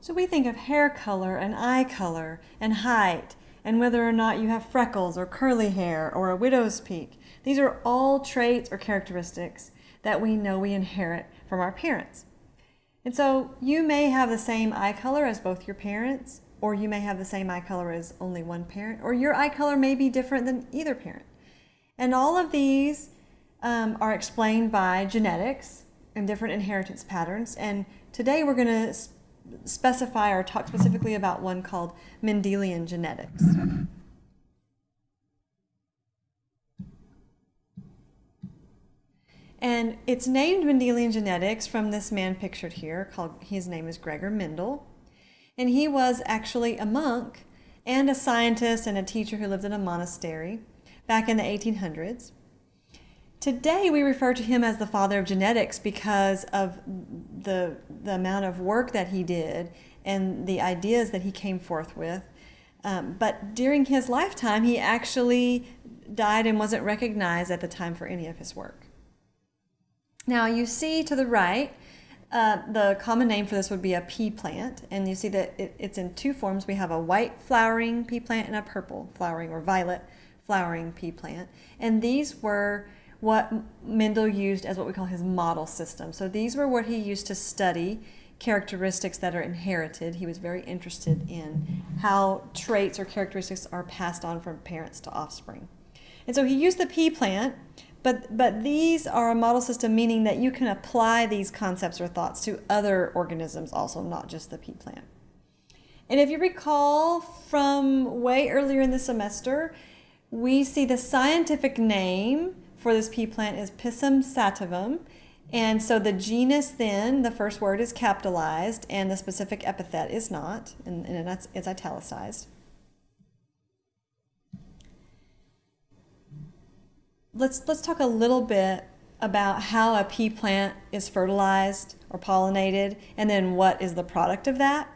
So we think of hair color and eye color and height and whether or not you have freckles or curly hair or a widow's peak. These are all traits or characteristics that we know we inherit from our parents. And so you may have the same eye color as both your parents, or you may have the same eye color as only one parent, or your eye color may be different than either parent. And all of these um, are explained by genetics and different inheritance patterns. And today we're going to specify or talk specifically about one called Mendelian genetics. And it's named Mendelian genetics from this man pictured here, called his name is Gregor Mendel. And he was actually a monk and a scientist and a teacher who lived in a monastery back in the 1800s. Today we refer to him as the father of genetics because of the, the amount of work that he did and the ideas that he came forth with. Um, but during his lifetime, he actually died and wasn't recognized at the time for any of his work. Now you see to the right, uh, the common name for this would be a pea plant, and you see that it, it's in two forms. We have a white flowering pea plant and a purple flowering or violet flowering pea plant. And these were what Mendel used as what we call his model system. So these were what he used to study characteristics that are inherited. He was very interested in how traits or characteristics are passed on from parents to offspring. And so he used the pea plant but, but these are a model system, meaning that you can apply these concepts or thoughts to other organisms also, not just the pea plant. And if you recall from way earlier in the semester, we see the scientific name for this pea plant is Pisum sativum. And so the genus then, the first word is capitalized and the specific epithet is not, and, and that's, it's italicized. let's, let's talk a little bit about how a pea plant is fertilized or pollinated and then what is the product of that.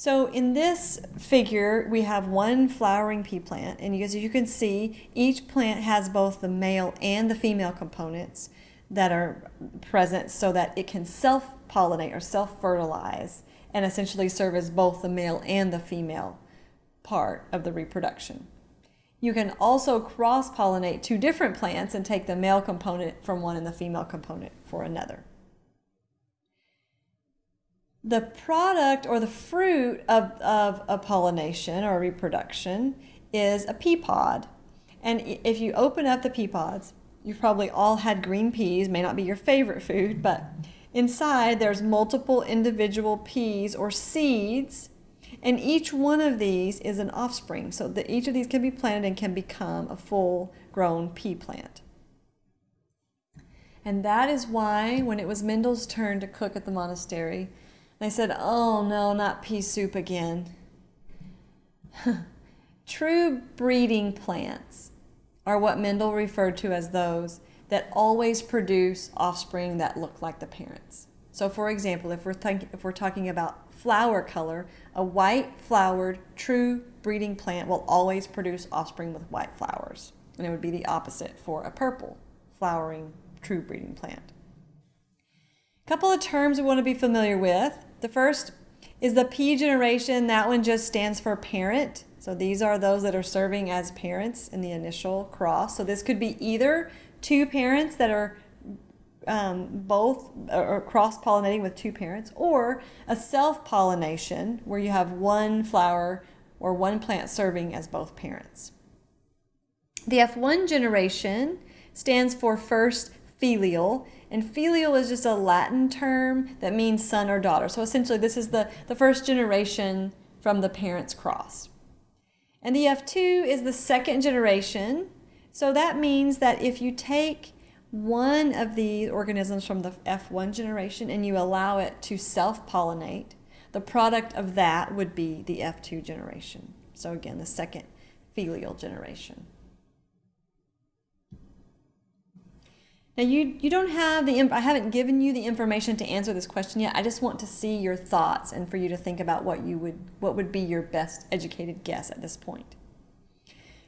So in this figure, we have one flowering pea plant, and as you can see, each plant has both the male and the female components that are present so that it can self-pollinate or self-fertilize and essentially serve as both the male and the female part of the reproduction. You can also cross-pollinate two different plants and take the male component from one and the female component for another. The product or the fruit of, of a pollination or reproduction is a pea pod. And if you open up the pea pods, you've probably all had green peas, may not be your favorite food, but inside there's multiple individual peas or seeds and each one of these is an offspring, so that each of these can be planted and can become a full-grown pea plant. And that is why when it was Mendel's turn to cook at the monastery, they said, oh no, not pea soup again. True breeding plants are what Mendel referred to as those that always produce offspring that look like the parents. So for example, if we're, if we're talking about flower color, a white flowered true breeding plant will always produce offspring with white flowers. And it would be the opposite for a purple flowering true breeding plant. A couple of terms we want to be familiar with. The first is the P generation. That one just stands for parent. So these are those that are serving as parents in the initial cross. So this could be either two parents that are um, both or cross-pollinating with two parents or a self-pollination where you have one flower or one plant serving as both parents. The F1 generation stands for first filial and filial is just a Latin term that means son or daughter. So essentially this is the, the first generation from the parents cross. And the F2 is the second generation. So that means that if you take one of these organisms from the F1 generation and you allow it to self-pollinate, the product of that would be the F2 generation. So again, the second filial generation. Now you, you don't have the, I haven't given you the information to answer this question yet. I just want to see your thoughts and for you to think about what you would, what would be your best educated guess at this point.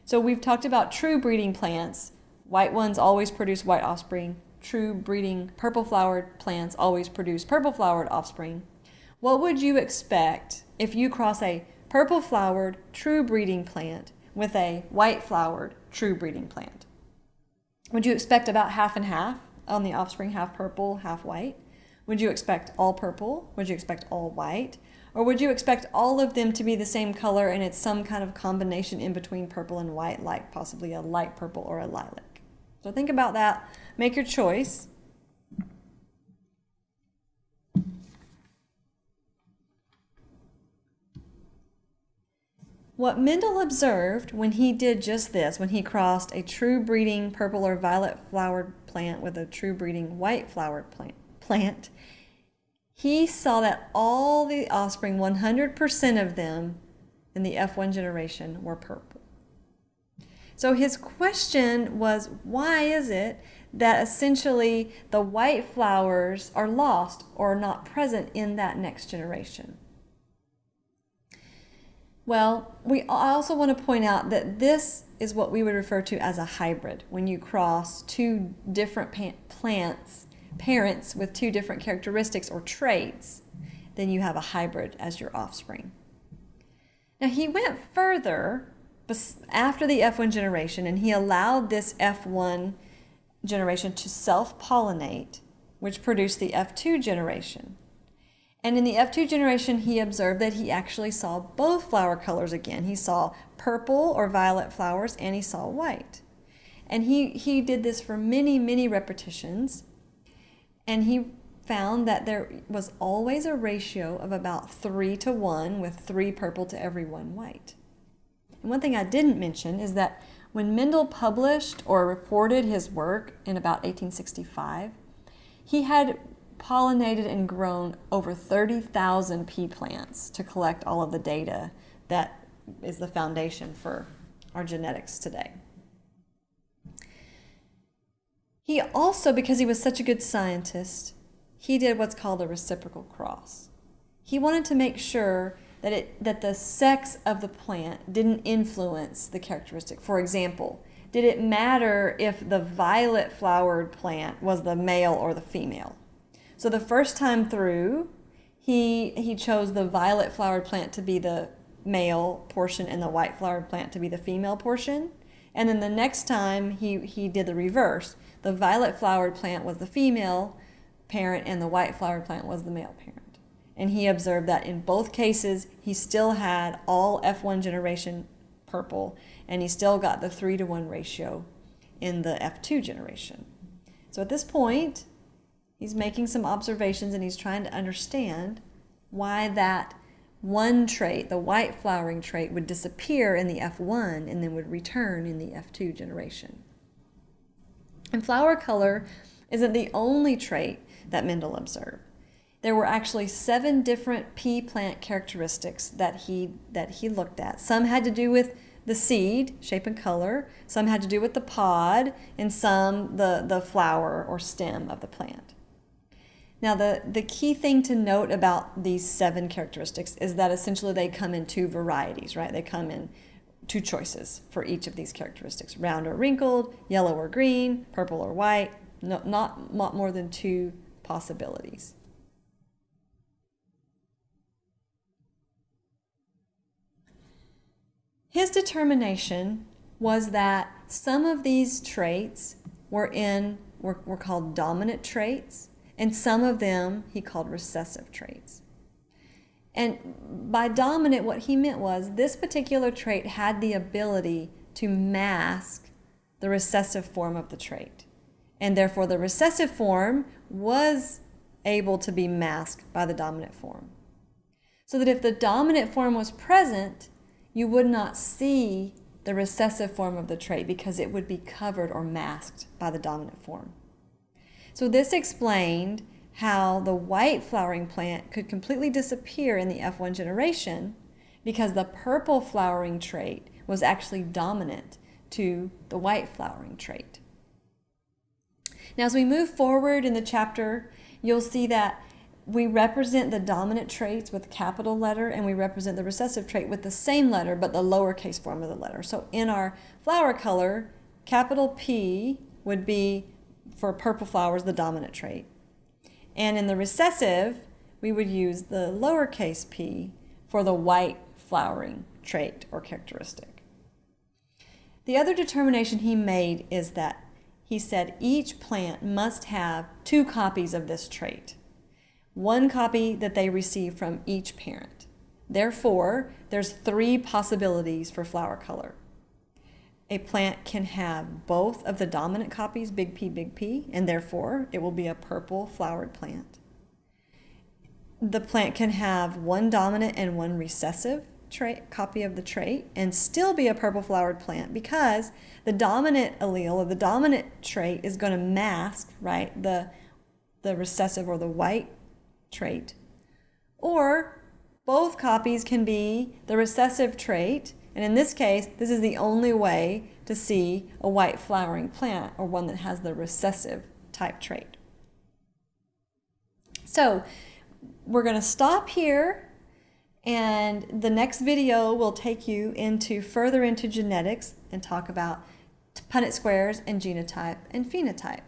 So we've talked about true breeding plants White ones always produce white offspring. True breeding purple flowered plants always produce purple flowered offspring. what would you expect if you cross a purple flowered true breeding plant with a white flowered true breeding plant? Would you expect about half and half on the offspring, half purple, half white? Would you expect all purple? Would you expect all white? Or would you expect all of them to be the same color and it's some kind of combination in between purple and white, like possibly a light purple or a lilac? So think about that. Make your choice. What Mendel observed when he did just this, when he crossed a true breeding purple or violet flowered plant with a true breeding white flowered plant, plant he saw that all the offspring, 100% of them in the F1 generation, were purple. So his question was why is it that essentially the white flowers are lost or not present in that next generation? Well, we also want to point out that this is what we would refer to as a hybrid when you cross two different plants parents with two different characteristics or traits, then you have a hybrid as your offspring. Now he went further after the F1 generation and he allowed this F1 generation to self-pollinate, which produced the F2 generation. And in the F2 generation, he observed that he actually saw both flower colors again. He saw purple or violet flowers and he saw white. And he, he did this for many, many repetitions. And he found that there was always a ratio of about three to one, with three purple to every one white. And one thing I didn't mention is that when Mendel published or reported his work in about 1865, he had pollinated and grown over 30,000 pea plants to collect all of the data that is the foundation for our genetics today. He also, because he was such a good scientist, he did what's called a reciprocal cross. He wanted to make sure that, it, that the sex of the plant didn't influence the characteristic. For example, did it matter if the violet flowered plant was the male or the female? So the first time through, he, he chose the violet flowered plant to be the male portion and the white flowered plant to be the female portion. And then the next time he, he did the reverse. The violet flowered plant was the female parent and the white flowered plant was the male parent. And he observed that in both cases, he still had all F1 generation purple and he still got the 3 to 1 ratio in the F2 generation. So at this point, he's making some observations and he's trying to understand why that one trait, the white flowering trait, would disappear in the F1 and then would return in the F2 generation. And flower color isn't the only trait that Mendel observed. There were actually seven different pea plant characteristics that he, that he looked at. Some had to do with the seed, shape and color, some had to do with the pod, and some the, the flower or stem of the plant. Now, the, the key thing to note about these seven characteristics is that essentially they come in two varieties, right? They come in two choices for each of these characteristics, round or wrinkled, yellow or green, purple or white, no, not, not more than two possibilities. His determination was that some of these traits were in were, were called dominant traits and some of them he called recessive traits. And by dominant, what he meant was this particular trait had the ability to mask the recessive form of the trait. And therefore, the recessive form was able to be masked by the dominant form. So that if the dominant form was present, you would not see the recessive form of the trait because it would be covered or masked by the dominant form. So this explained how the white flowering plant could completely disappear in the F1 generation because the purple flowering trait was actually dominant to the white flowering trait. Now as we move forward in the chapter, you'll see that we represent the dominant traits with capital letter and we represent the recessive trait with the same letter but the lowercase form of the letter. So in our flower color, capital P would be for purple flowers the dominant trait. And in the recessive, we would use the lowercase p for the white flowering trait or characteristic. The other determination he made is that he said each plant must have two copies of this trait, one copy that they receive from each parent. Therefore, there's three possibilities for flower color. A plant can have both of the dominant copies, big P, big P, and therefore it will be a purple flowered plant. The plant can have one dominant and one recessive trait, copy of the trait and still be a purple flowered plant because the dominant allele or the dominant trait is going to mask, right, the, the recessive or the white trait. Or both copies can be the recessive trait, and in this case, this is the only way to see a white flowering plant or one that has the recessive type trait. So we're going to stop here and the next video will take you into further into genetics and talk about Punnett squares and genotype and phenotype.